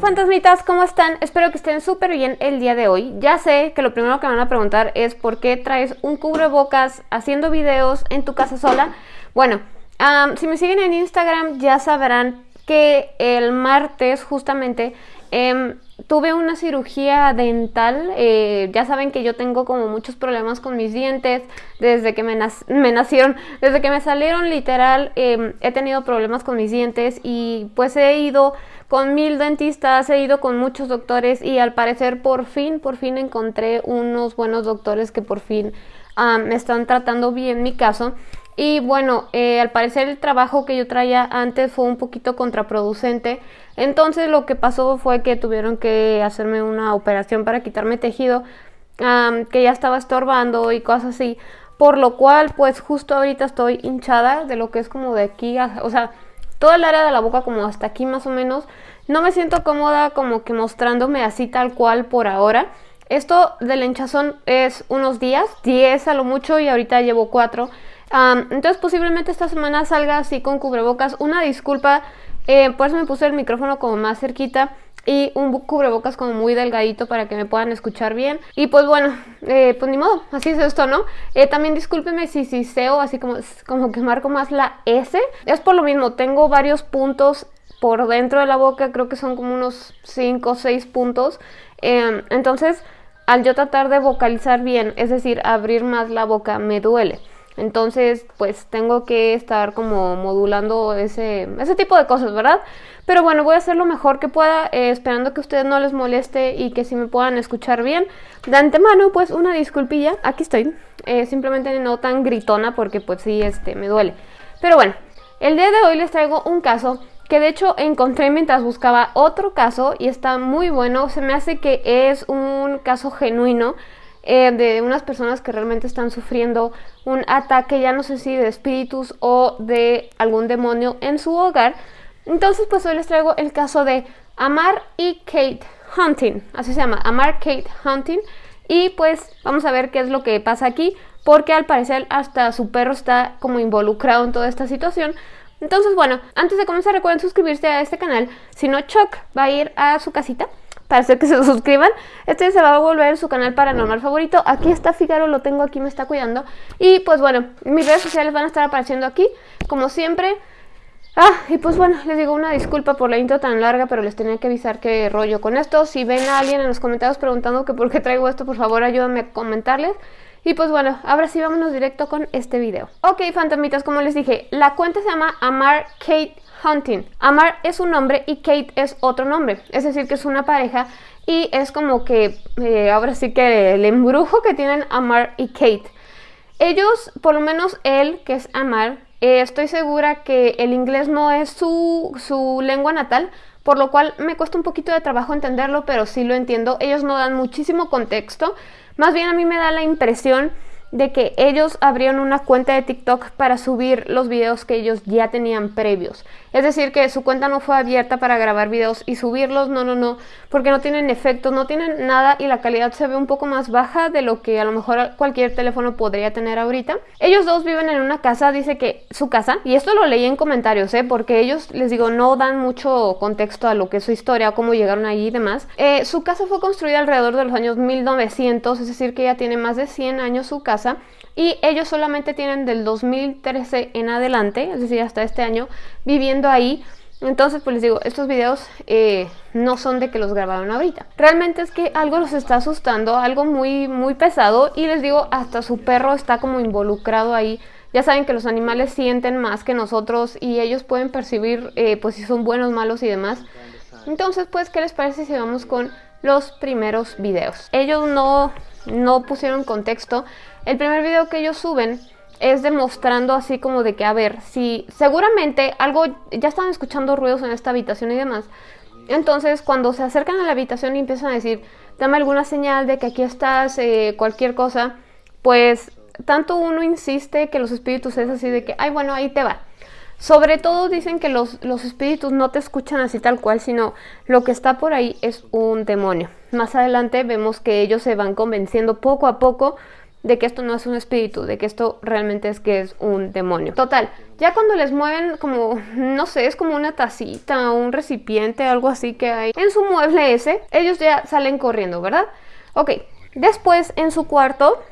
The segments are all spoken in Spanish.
fantasmitas, ¿cómo están? Espero que estén súper bien el día de hoy. Ya sé que lo primero que me van a preguntar es por qué traes un cubrebocas haciendo videos en tu casa sola. Bueno, si me siguen en Instagram ya sabrán que el martes justamente em, tuve una cirugía dental. Eh, ya saben que yo tengo como muchos problemas con mis dientes desde que me, nacieron, desde que me salieron literal. Em, he tenido problemas con mis dientes y pues he ido con mil dentistas, he ido con muchos doctores y al parecer por fin, por fin encontré unos buenos doctores que por fin me están tratando bien mi caso. Y bueno, eh, al parecer el trabajo que yo traía antes fue un poquito contraproducente. Entonces lo que pasó fue que tuvieron que hacerme una operación para quitarme tejido que ya estaba estorbando y cosas así. Por lo cual, pues justo ahorita estoy hinchada de lo que es como de aquí, o sea, toda el área de la boca como hasta aquí más o menos. No me siento cómoda como que mostrándome así tal cual por ahora. Esto del hinchazón es unos días, 10 a lo mucho y ahorita llevo 4. entonces posiblemente esta semana salga así con cubrebocas. Una disculpa, eh, por eso me puse el micrófono como más cerquita y un cubrebocas como muy delgadito para que me puedan escuchar bien. Y pues bueno, eh, pues ni modo, así es esto, ¿no? Eh, también discúlpenme si si seo así como, como que marco más la S. Es por lo mismo, tengo varios puntos por dentro de la boca, creo que son como unos 5 o 6 puntos. Em, entonces, al yo tratar de vocalizar bien, es decir, abrir más la boca, me duele. Entonces, pues tengo que estar como modulando ese, ese tipo de cosas, ¿verdad? Pero bueno, voy a hacer lo mejor que pueda, eh, esperando que ustedes no les moleste y que si me puedan escuchar bien. De antemano, pues una disculpilla, aquí estoy. Eh, simplemente no tan gritona porque pues sí, este, me duele. Pero bueno, el día de hoy les traigo un caso que de hecho encontré mientras buscaba otro caso y está muy bueno. Se me hace que es un caso genuino eh, de unas personas que realmente están sufriendo un ataque, ya no sé si de espíritus o de algún demonio en su hogar. Entonces pues hoy les traigo el caso de Amar y Kate Hunting, así se llama, Amar Kate Hunting. Y pues vamos a ver qué es lo que pasa aquí, porque al parecer hasta su perro está como involucrado en toda esta situación. Entonces, bueno, antes de comenzar recuerden suscribirse a este canal. Si no, Chuck va a ir a su casita para hacer que se suscriban. Este se va a volver su canal paranormal favorito. Aquí está Figaro, lo tengo aquí, me está cuidando. Y pues bueno, mis redes sociales van a estar apareciendo aquí, como siempre. Ah, y pues bueno, les digo una disculpa por la intro tan larga, pero les tenía que avisar qué rollo con esto. Si ven a alguien en los comentarios preguntando que por qué traigo esto, por favor ayúdenme a comentarles. Y pues bueno, ahora sí vámonos directo con este video. Ok, fantasmitas, como les dije, la cuenta se llama Amar Kate Hunting. Amar es un nombre y Kate es otro nombre, es decir que es una pareja y es como que eh, ahora sí que el embrujo que tienen Amar y Kate. Ellos, por lo menos él, que es Amar, eh, estoy segura que el inglés no es su, su lengua natal, por lo cual me cuesta un poquito de trabajo entenderlo, pero sí lo entiendo. Ellos no dan muchísimo contexto, más bien a mí me da la impresión de que ellos abrieron una cuenta de TikTok para subir los videos que ellos ya tenían previos. Es decir, que su cuenta no fue abierta para grabar videos y subirlos, no, no, no, porque no tienen efectos, no tienen nada y la calidad se ve un poco más baja de lo que a lo mejor cualquier teléfono podría tener ahorita. Ellos dos viven en una casa, dice que su casa, y esto lo leí en comentarios, ¿eh? porque ellos, les digo, no dan mucho contexto a lo que es su historia, cómo llegaron ahí y demás. Eh, su casa fue construida alrededor de los años 1900, es decir, que ya tiene más de 100 años su casa y ellos solamente tienen del 2013 en adelante, es decir, hasta este año, viviendo ahí. Entonces, pues les digo, estos videos eh, no son de que los grabaron ahorita. Realmente es que algo los está asustando, algo muy, muy pesado. Y les digo, hasta su perro está como involucrado ahí. Ya saben que los animales sienten más que nosotros y ellos pueden percibir eh, pues si son buenos, malos y demás. Entonces, pues, ¿qué les parece si vamos con los primeros videos? Ellos no, no pusieron contexto el primer video que ellos suben es demostrando así como de que, a ver, si seguramente algo, ya están escuchando ruidos en esta habitación y demás. Entonces, cuando se acercan a la habitación y empiezan a decir, dame alguna señal de que aquí estás, eh, cualquier cosa, pues tanto uno insiste que los espíritus es así de que, ay, bueno, ahí te va. Sobre todo dicen que los, los espíritus no te escuchan así tal cual, sino lo que está por ahí es un demonio. Más adelante vemos que ellos se van convenciendo poco a poco de que esto no es un espíritu, de que esto realmente es que es un demonio. Total, ya cuando les mueven como, no sé, es como una tacita un recipiente, algo así que hay en su mueble ese, ellos ya salen corriendo, ¿verdad? Ok, después en su cuarto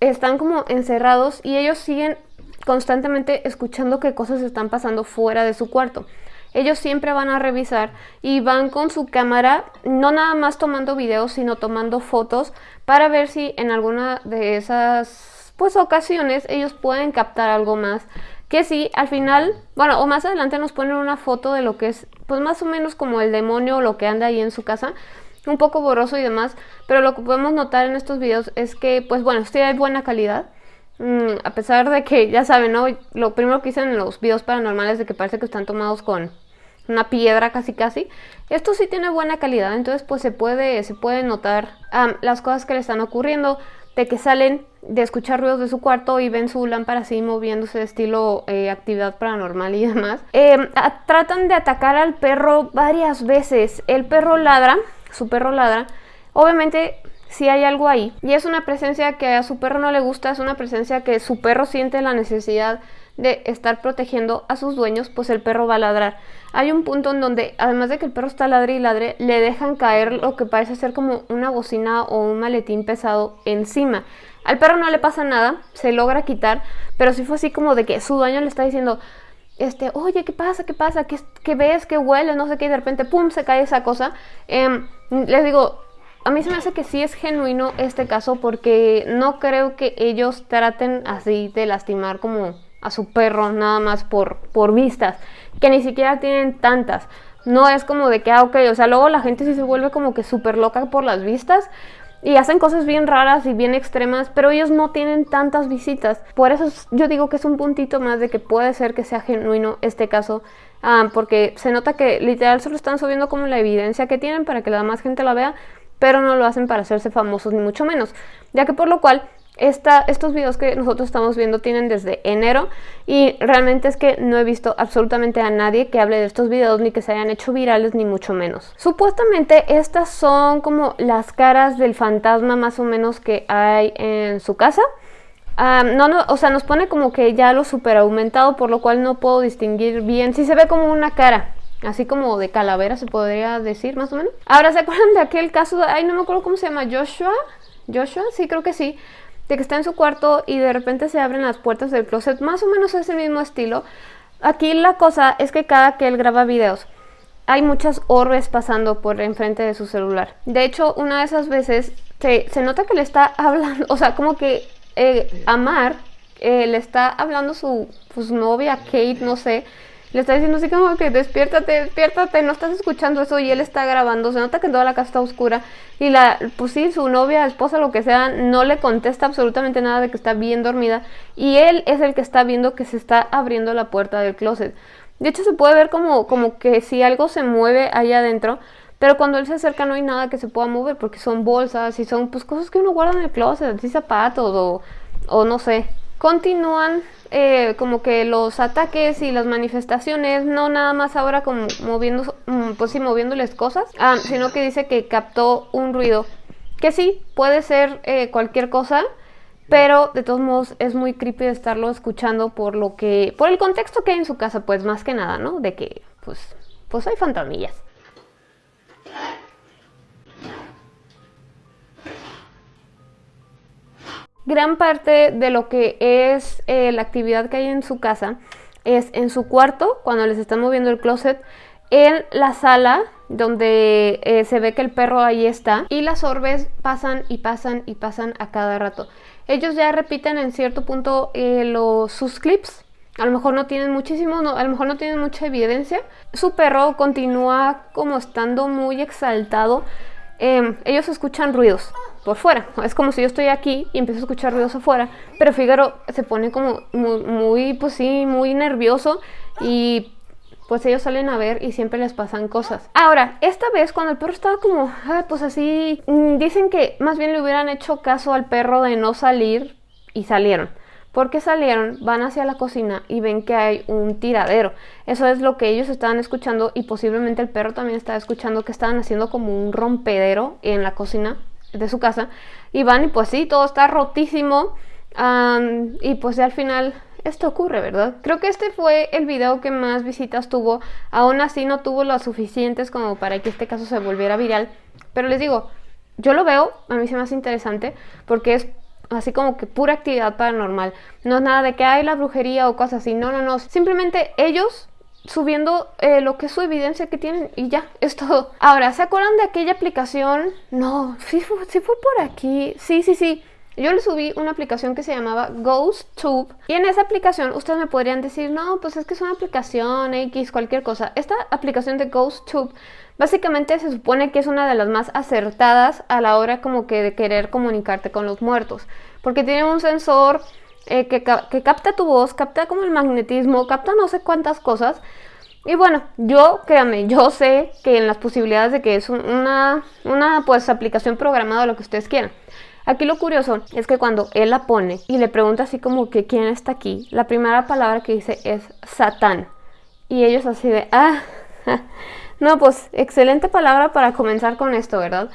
están como encerrados y ellos siguen constantemente escuchando qué cosas están pasando fuera de su cuarto. Ellos siempre van a revisar y van con su cámara, no nada más tomando videos, sino tomando fotos para ver si en alguna de esas pues ocasiones ellos pueden captar algo más. Que si al final, bueno, o más adelante nos ponen una foto de lo que es, pues más o menos como el demonio o lo que anda ahí en su casa, un poco borroso y demás, pero lo que podemos notar en estos videos es que, pues bueno, sí hay buena calidad, Mm, a pesar de que, ya saben, ¿no? Lo primero que dicen en los videos paranormales de que parece que están tomados con una piedra casi casi. Esto sí tiene buena calidad, entonces pues se puede, se puede notar las cosas que le están ocurriendo, de que salen de escuchar ruidos de su cuarto y ven su lámpara así moviéndose de estilo eh, actividad paranormal y demás. Em, tratan de atacar al perro varias veces. El perro ladra, su perro ladra. Obviamente si hay algo ahí. Y es una presencia que a su perro no le gusta, es una presencia que su perro siente la necesidad de estar protegiendo a sus dueños, pues el perro va a ladrar. Hay un punto en donde, además de que el perro está ladre y ladre, le dejan caer lo que parece ser como una bocina o un maletín pesado encima. Al perro no le pasa nada, se logra quitar, pero si fue así como de que su dueño le está diciendo, este, oye, ¿qué pasa? ¿Qué pasa? ¿Qué, ves? ¿Qué huele? No sé qué, y de repente, ¡pum!, se cae esa cosa. Eh, les digo, a mí se me hace que sí es genuino este caso porque no creo que ellos traten así de lastimar como a su perro nada más por, por vistas, que ni siquiera tienen tantas. No es como de que, ah, ok, o sea, luego la gente sí se vuelve como que súper loca por las vistas y hacen cosas bien raras y bien extremas, pero ellos no tienen tantas visitas. Por eso yo digo que es un puntito más de que puede ser que sea genuino este caso, ah, porque se nota que literal solo están subiendo como la evidencia que tienen para que la más gente la vea, pero no lo hacen para hacerse famosos ni mucho menos, ya que por lo cual esta, estos videos que nosotros estamos viendo tienen desde enero y realmente es que no he visto absolutamente a nadie que hable de estos videos ni que se hayan hecho virales ni mucho menos. Supuestamente estas son como las caras del fantasma más o menos que hay en su casa. no, no, o sea, nos pone como que ya lo super aumentado, por lo cual no puedo distinguir bien. Si se ve como una cara, así como de calavera se podría decir más o menos. Ahora, ¿se acuerdan de aquel caso? De, ay, no me acuerdo cómo se llama, Joshua. Joshua, sí, creo que sí. De que está en su cuarto y de repente se abren las puertas del closet, más o menos ese mismo estilo. Aquí la cosa es que cada que él graba videos, hay muchas orbes pasando por enfrente de su celular. De hecho, una de esas veces se, se nota que le está hablando, o sea, como que eh, Amar eh, le está hablando su pues, novia, Kate, no sé, le está diciendo así como que despiértate, despiértate, no estás escuchando eso y él está grabando, se nota que toda la casa está oscura y la, pues sí, su novia, esposa, lo que sea, no le contesta absolutamente nada de que está bien dormida y él es el que está viendo que se está abriendo la puerta del closet. De hecho se puede ver como, como que si algo se mueve ahí adentro, pero cuando él se acerca no hay nada que se pueda mover porque son bolsas y son pues cosas que uno guarda en el closet, así zapatos o, o no sé. Continúan eh, como que los ataques y las manifestaciones, no nada más ahora como moviendo, mm, pues sí, moviéndoles cosas, ah, sino que dice que captó un ruido, que sí, puede ser eh, cualquier cosa, pero de todos modos es muy creepy estarlo escuchando por lo que, por el contexto que hay en su casa, pues más que nada, ¿no? De que, pues, pues hay fantasmillas. Gran parte de lo que es eh, la actividad que hay en su casa es en su cuarto, cuando les están moviendo el closet, en la sala donde eh, se ve que el perro ahí está y las orbes pasan y pasan y pasan a cada rato. Ellos ya repiten en cierto punto eh, los, sus clips, a lo mejor no tienen muchísimo, a lo mejor no tienen mucha evidencia. Su perro continúa como estando muy exaltado. Em, ellos escuchan ruidos, por fuera. Es como si yo estoy aquí y empiezo a escuchar ruidos afuera, pero Figaro se pone como muy, pues sí, muy nervioso y pues ellos salen a ver y siempre les pasan cosas. Ahora, esta vez cuando el perro estaba como, pues así, mm, dicen que más bien le hubieran hecho caso al perro de no salir y salieron. Porque salieron, van hacia la cocina y ven que hay un tiradero. Eso es lo que ellos estaban escuchando y posiblemente el perro también estaba escuchando que estaban haciendo como un rompedero en la cocina de su casa. Y van y pues sí, todo está rotísimo. Y pues al final esto ocurre, ¿verdad? Creo que este fue el video que más visitas tuvo, aún así no tuvo las suficientes como para que este caso se volviera viral, pero les digo, yo lo veo, a mí se me hace interesante porque es así como que pura actividad paranormal, no es nada de que hay la brujería o cosas así, no, no, no, simplemente ellos subiendo eh, lo que es su evidencia que tienen y ya, es todo. Ahora, ¿se acuerdan de aquella aplicación? No, sí sí fue por aquí, sí, sí, sí. Yo le subí una aplicación que se llamaba GhostTube y en esa aplicación ustedes me podrían decir, no, pues es que es una aplicación X, cualquier cosa. Esta aplicación de GhostTube básicamente se supone que es una de las más acertadas a la hora como que de querer comunicarte con los muertos, porque tiene un sensor eh, que, capta tu voz, capta como el magnetismo, capta no sé cuántas cosas. Y bueno, yo, créanme, yo sé que en las posibilidades de que es una, una pues aplicación programada, lo que ustedes quieran. Aquí lo curioso es que cuando él la pone y le pregunta así como que quién está aquí, la primera palabra que dice es Satán. Y ellos así de, ah, no, pues excelente palabra para comenzar con esto, ¿verdad?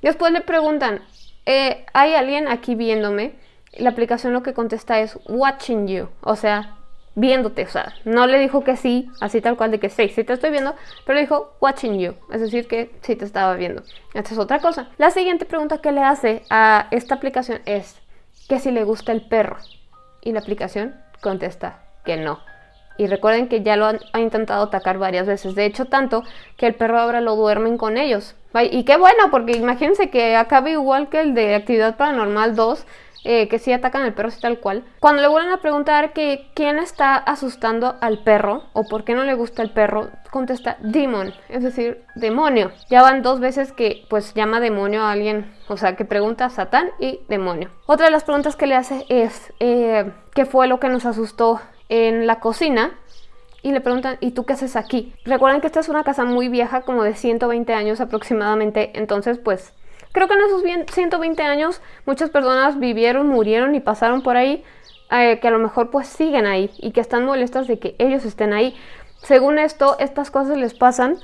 Después le preguntan, eh, ¿hay alguien aquí viéndome? La aplicación lo que contesta es watching you, o sea, viéndote, o sea, no le dijo que sí, así tal cual de que sí, sí te estoy viendo, pero le dijo watching you, es decir, que sí te estaba viendo. Esta es otra cosa. La siguiente pregunta que le hace a esta aplicación es que si le gusta el perro. Y la aplicación contesta que no. Y recuerden que ya lo ha intentado atacar varias veces. De hecho, tanto que el perro ahora lo duermen con ellos. Y qué bueno, porque imagínense que acabe igual que el de Actividad Paranormal 2, eh, que sí atacan al perro, sí tal cual. Cuando le vuelven a preguntar que quién está asustando al perro o por qué no le gusta el perro, contesta demon, es decir, demonio. Ya van dos veces que pues llama demonio a alguien, o sea, que pregunta Satán y demonio. Otra de las preguntas que le hace es eh, qué fue lo que nos asustó en la cocina y le preguntan, ¿y tú qué haces aquí? Recuerden que esta es una casa muy vieja, como de 120 años aproximadamente, entonces pues Creo que en esos 120 años muchas personas vivieron, murieron y pasaron por ahí, eh, que a lo mejor pues siguen ahí y que están molestas de que ellos estén ahí. Según esto, estas cosas les pasan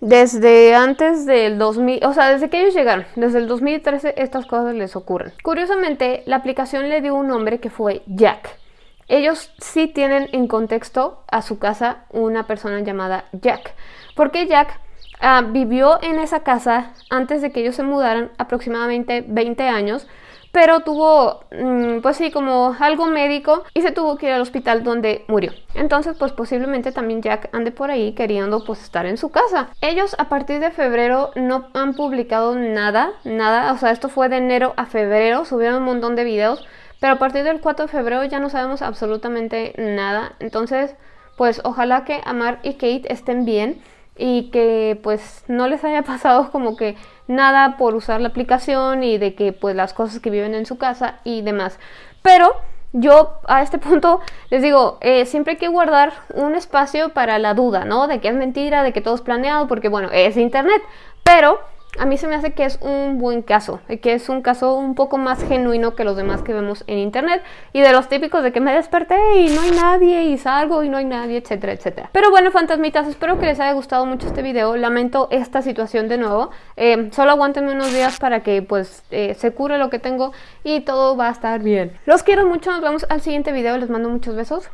desde antes del 2000, o sea, desde que ellos llegaron, desde el 2013 estas cosas les ocurren. Curiosamente, la aplicación le dio un nombre que fue Jack. Ellos sí tienen en contexto a su casa una persona llamada Jack. ¿Por qué Jack? Ah, vivió en esa casa antes de que ellos se mudaran aproximadamente 20 años, pero tuvo, mm, pues sí, como algo médico y se tuvo que ir al hospital donde murió. Entonces, pues posiblemente también Jack ande por ahí queriendo pues estar en su casa. Ellos a partir de febrero no han publicado nada, nada, o sea, esto fue de enero a febrero, subieron un montón de videos, pero a partir del 4 de febrero ya no sabemos absolutamente nada. Entonces, pues ojalá que Amar y Kate estén bien y que pues no les haya pasado como que nada por usar la aplicación y de que pues las cosas que viven en su casa y demás. Pero yo a este punto les digo, eh, siempre hay que guardar un espacio para la duda, ¿no? De que es mentira, de que todo es planeado, porque bueno, es internet. Pero a mí se me hace que es un buen caso, que es un caso un poco más genuino que los demás que vemos en internet y de los típicos de que me desperté y no hay nadie y salgo y no hay nadie, etcétera, etcétera. Pero bueno, fantasmitas, espero que les haya gustado mucho este video, lamento esta situación de nuevo, eh, solo aguántenme unos días para que pues eh, se cure lo que tengo y todo va a estar bien. Los quiero mucho, nos vemos al siguiente video, les mando muchos besos.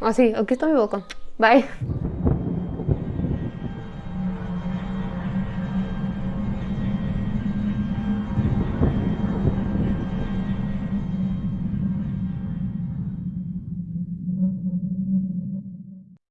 Así, aquí está mi boca. Bye.